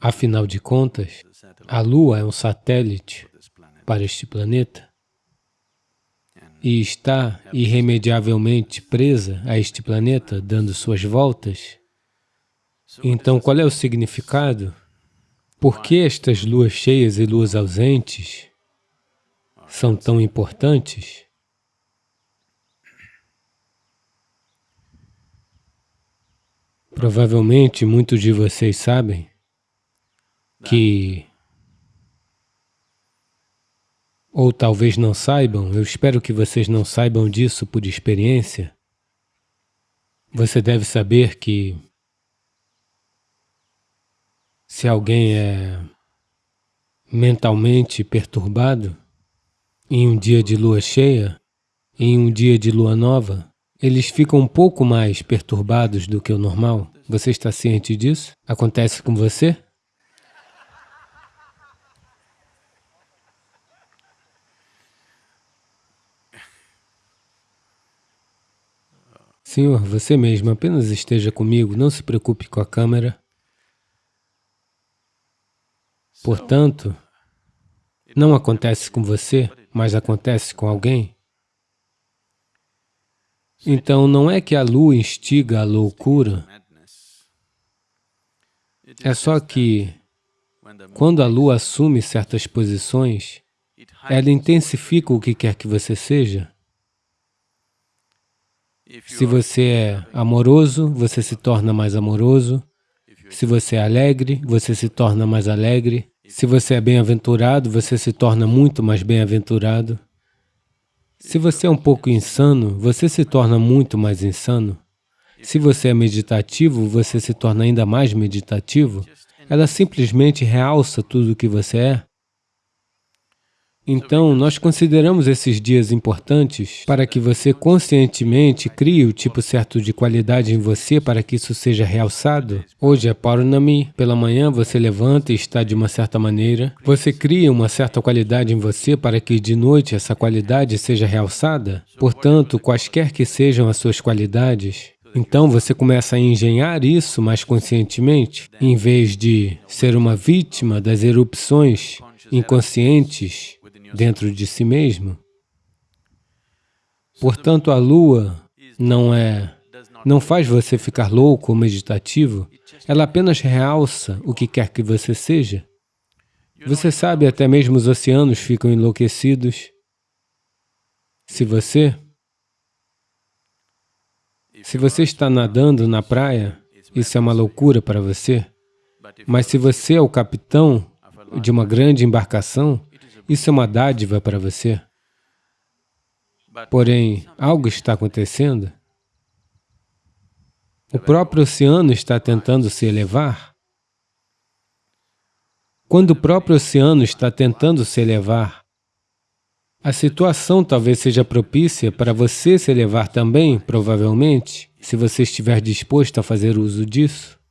Afinal de contas, a Lua é um satélite para este planeta e está irremediavelmente presa a este planeta, dando suas voltas. Então, qual é o significado? Por que estas luas cheias e luas ausentes são tão importantes? Provavelmente muitos de vocês sabem que, ou talvez não saibam, eu espero que vocês não saibam disso por experiência, você deve saber que se alguém é mentalmente perturbado, em um dia de lua cheia, em um dia de lua nova, eles ficam um pouco mais perturbados do que o normal. Você está ciente disso? Acontece com você? Senhor, você mesmo, apenas esteja comigo, não se preocupe com a câmera. Portanto, não acontece com você, mas acontece com alguém. Então, não é que a lua instiga a loucura, é só que, quando a lua assume certas posições, ela intensifica o que quer que você seja. Se você é amoroso, você se torna mais amoroso. Se você é alegre, você se torna mais alegre. Se você é bem-aventurado, você se torna muito mais bem-aventurado. Se você é um pouco insano, você se torna muito mais insano. Se você é meditativo, você se torna ainda mais meditativo. Ela simplesmente realça tudo o que você é. Então, nós consideramos esses dias importantes para que você conscientemente crie o tipo certo de qualidade em você para que isso seja realçado. Hoje é Paurnami, pela manhã você levanta e está de uma certa maneira. Você cria uma certa qualidade em você para que de noite essa qualidade seja realçada. Portanto, quaisquer que sejam as suas qualidades, então você começa a engenhar isso mais conscientemente, em vez de ser uma vítima das erupções inconscientes dentro de si mesmo. Portanto, a lua não é, não faz você ficar louco ou meditativo, ela apenas realça o que quer que você seja. Você sabe, até mesmo os oceanos ficam enlouquecidos. Se você, se você está nadando na praia, isso é uma loucura para você. Mas se você é o capitão de uma grande embarcação, isso é uma dádiva para você. Porém, algo está acontecendo. O próprio oceano está tentando se elevar. Quando o próprio oceano está tentando se elevar, a situação talvez seja propícia para você se elevar também, provavelmente, se você estiver disposto a fazer uso disso.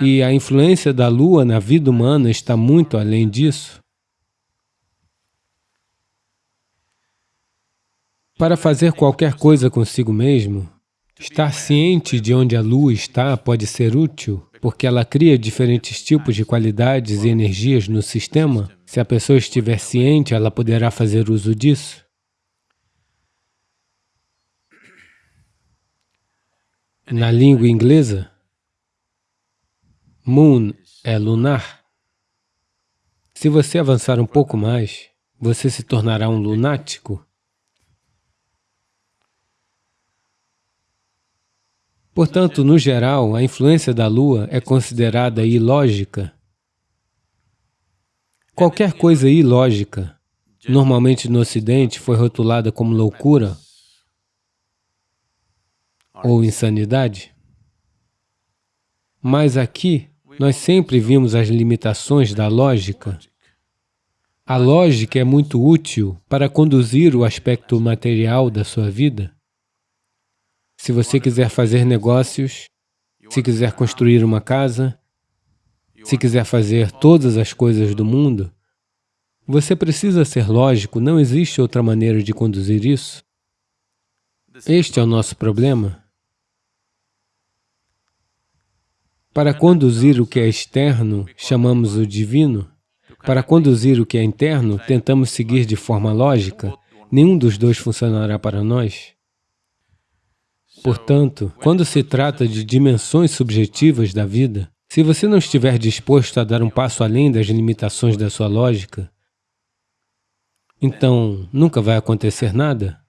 E a influência da Lua na vida humana está muito além disso. Para fazer qualquer coisa consigo mesmo, estar ciente de onde a Lua está pode ser útil, porque ela cria diferentes tipos de qualidades e energias no sistema. Se a pessoa estiver ciente, ela poderá fazer uso disso. Na língua inglesa, Moon é lunar. Se você avançar um pouco mais, você se tornará um lunático. Portanto, no geral, a influência da Lua é considerada ilógica. Qualquer coisa ilógica, normalmente no Ocidente, foi rotulada como loucura ou insanidade. Mas aqui, nós sempre vimos as limitações da lógica. A lógica é muito útil para conduzir o aspecto material da sua vida. Se você quiser fazer negócios, se quiser construir uma casa, se quiser fazer todas as coisas do mundo, você precisa ser lógico, não existe outra maneira de conduzir isso. Este é o nosso problema. Para conduzir o que é externo, chamamos o divino. Para conduzir o que é interno, tentamos seguir de forma lógica. Nenhum dos dois funcionará para nós. Portanto, quando se trata de dimensões subjetivas da vida, se você não estiver disposto a dar um passo além das limitações da sua lógica, então nunca vai acontecer nada.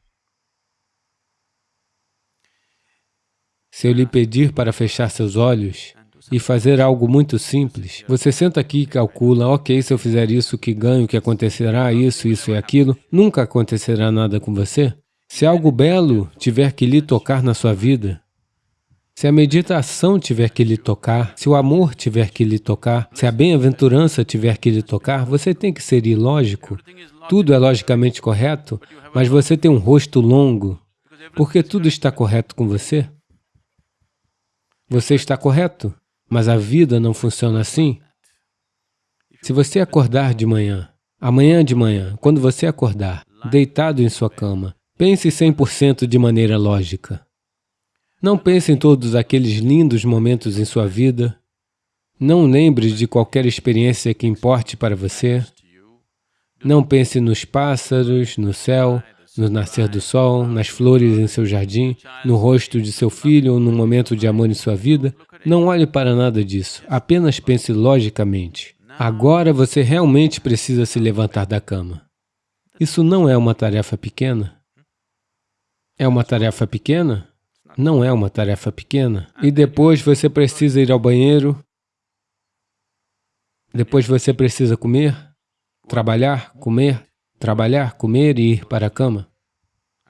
Se eu lhe pedir para fechar seus olhos e fazer algo muito simples, você senta aqui e calcula, ok, se eu fizer isso, que ganho, que acontecerá, isso, isso e aquilo, nunca acontecerá nada com você? Se algo belo tiver que lhe tocar na sua vida, se a meditação tiver que lhe tocar, se o amor tiver que lhe tocar, se a bem-aventurança tiver que lhe tocar, você tem que ser ilógico. Tudo é logicamente correto, mas você tem um rosto longo, porque tudo está correto com você. Você está correto, mas a vida não funciona assim. Se você acordar de manhã, amanhã de manhã, quando você acordar, deitado em sua cama, pense 100% de maneira lógica. Não pense em todos aqueles lindos momentos em sua vida. Não lembre de qualquer experiência que importe para você. Não pense nos pássaros, no céu, no nascer do sol, nas flores em seu jardim, no rosto de seu filho ou num momento de amor em sua vida. Não olhe para nada disso, apenas pense logicamente. Agora você realmente precisa se levantar da cama. Isso não é uma tarefa pequena. É uma tarefa pequena? Não é uma tarefa pequena. E depois você precisa ir ao banheiro. Depois você precisa comer, trabalhar, comer, trabalhar, comer e ir para a cama.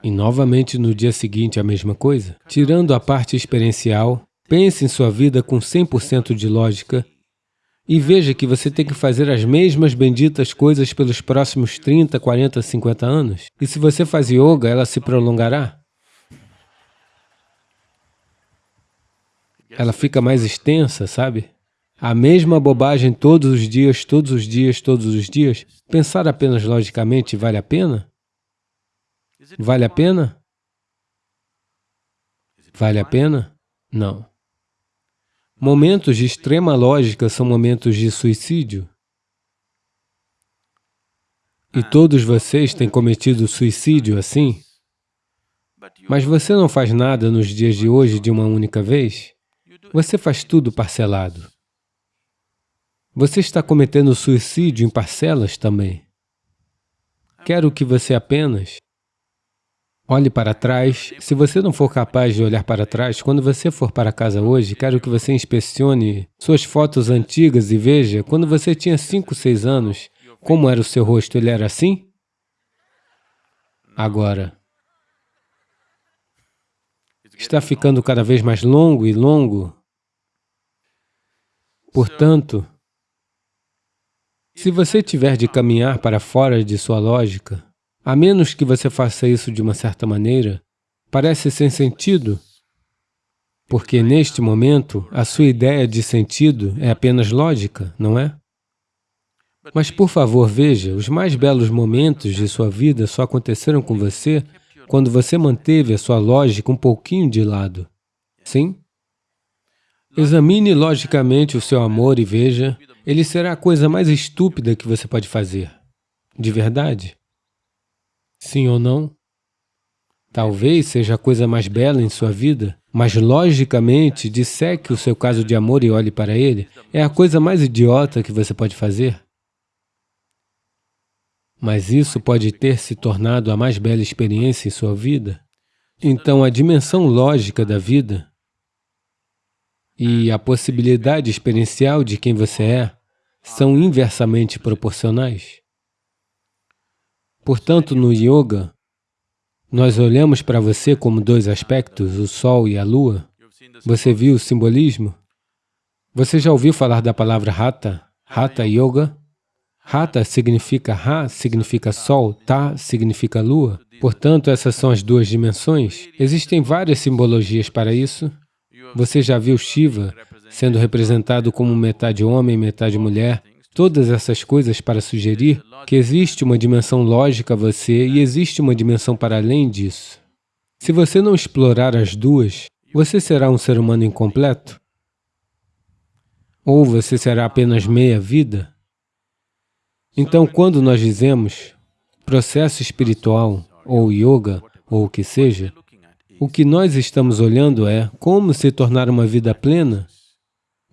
E novamente no dia seguinte a mesma coisa. Tirando a parte experiencial, pense em sua vida com 100% de lógica e veja que você tem que fazer as mesmas benditas coisas pelos próximos 30, 40, 50 anos. E se você faz yoga, ela se prolongará. Ela fica mais extensa, sabe? A mesma bobagem todos os dias, todos os dias, todos os dias, pensar apenas logicamente vale a pena? Vale a pena? Vale a pena? Não. Momentos de extrema lógica são momentos de suicídio. E todos vocês têm cometido suicídio assim? Mas você não faz nada nos dias de hoje de uma única vez? Você faz tudo parcelado. Você está cometendo suicídio em parcelas também. Quero que você apenas olhe para trás. Se você não for capaz de olhar para trás, quando você for para casa hoje, quero que você inspecione suas fotos antigas e veja, quando você tinha 5, 6 anos, como era o seu rosto? Ele era assim? Agora, está ficando cada vez mais longo e longo. Portanto, se você tiver de caminhar para fora de sua lógica, a menos que você faça isso de uma certa maneira, parece sem sentido, porque neste momento a sua ideia de sentido é apenas lógica, não é? Mas, por favor, veja, os mais belos momentos de sua vida só aconteceram com você quando você manteve a sua lógica um pouquinho de lado. Sim? Examine logicamente o seu amor e veja ele será a coisa mais estúpida que você pode fazer. De verdade? Sim ou não? Talvez seja a coisa mais bela em sua vida, mas logicamente, disseque o seu caso de amor e olhe para ele, é a coisa mais idiota que você pode fazer. Mas isso pode ter se tornado a mais bela experiência em sua vida. Então, a dimensão lógica da vida e a possibilidade experiencial de quem você é são inversamente proporcionais. Portanto, no Yoga, nós olhamos para você como dois aspectos, o Sol e a Lua. Você viu o simbolismo? Você já ouviu falar da palavra Hatha? Hatha Yoga? Hatha significa Ra, significa Sol, Ta significa Lua. Portanto, essas são as duas dimensões. Existem várias simbologias para isso. Você já viu Shiva sendo representado como metade homem, metade mulher? Todas essas coisas para sugerir que existe uma dimensão lógica a você e existe uma dimensão para além disso. Se você não explorar as duas, você será um ser humano incompleto. Ou você será apenas meia vida? Então, quando nós dizemos processo espiritual, ou yoga, ou o que seja, o que nós estamos olhando é como se tornar uma vida plena,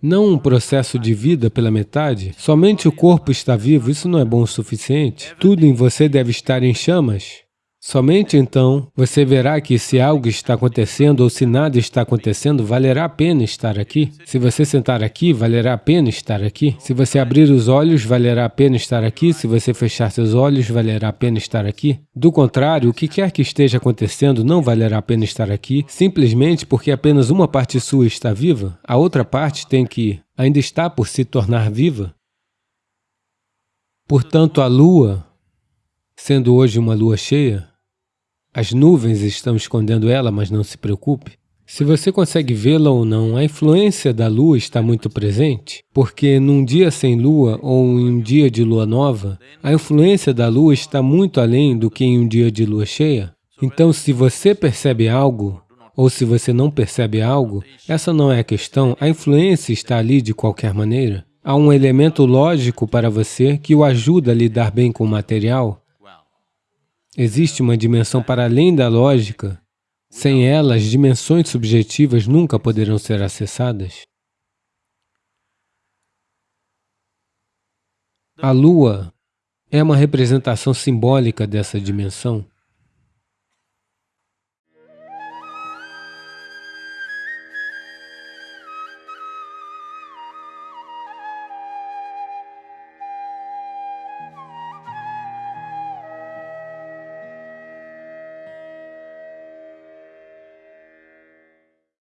não um processo de vida pela metade. Somente o corpo está vivo, isso não é bom o suficiente. Tudo em você deve estar em chamas. Somente então você verá que se algo está acontecendo ou se nada está acontecendo, valerá a pena estar aqui. Se você sentar aqui, valerá a pena estar aqui. Se você abrir os olhos, valerá a pena estar aqui. Se você fechar seus olhos, valerá a pena estar aqui. Do contrário, o que quer que esteja acontecendo não valerá a pena estar aqui, simplesmente porque apenas uma parte sua está viva, a outra parte tem que ainda está por se tornar viva. Portanto, a Lua, sendo hoje uma Lua cheia, as nuvens estão escondendo ela, mas não se preocupe. Se você consegue vê-la ou não, a influência da lua está muito presente, porque num dia sem lua ou em um dia de lua nova, a influência da lua está muito além do que em um dia de lua cheia. Então, se você percebe algo, ou se você não percebe algo, essa não é a questão, a influência está ali de qualquer maneira. Há um elemento lógico para você que o ajuda a lidar bem com o material, Existe uma dimensão para além da lógica. Sem ela, as dimensões subjetivas nunca poderão ser acessadas. A Lua é uma representação simbólica dessa dimensão.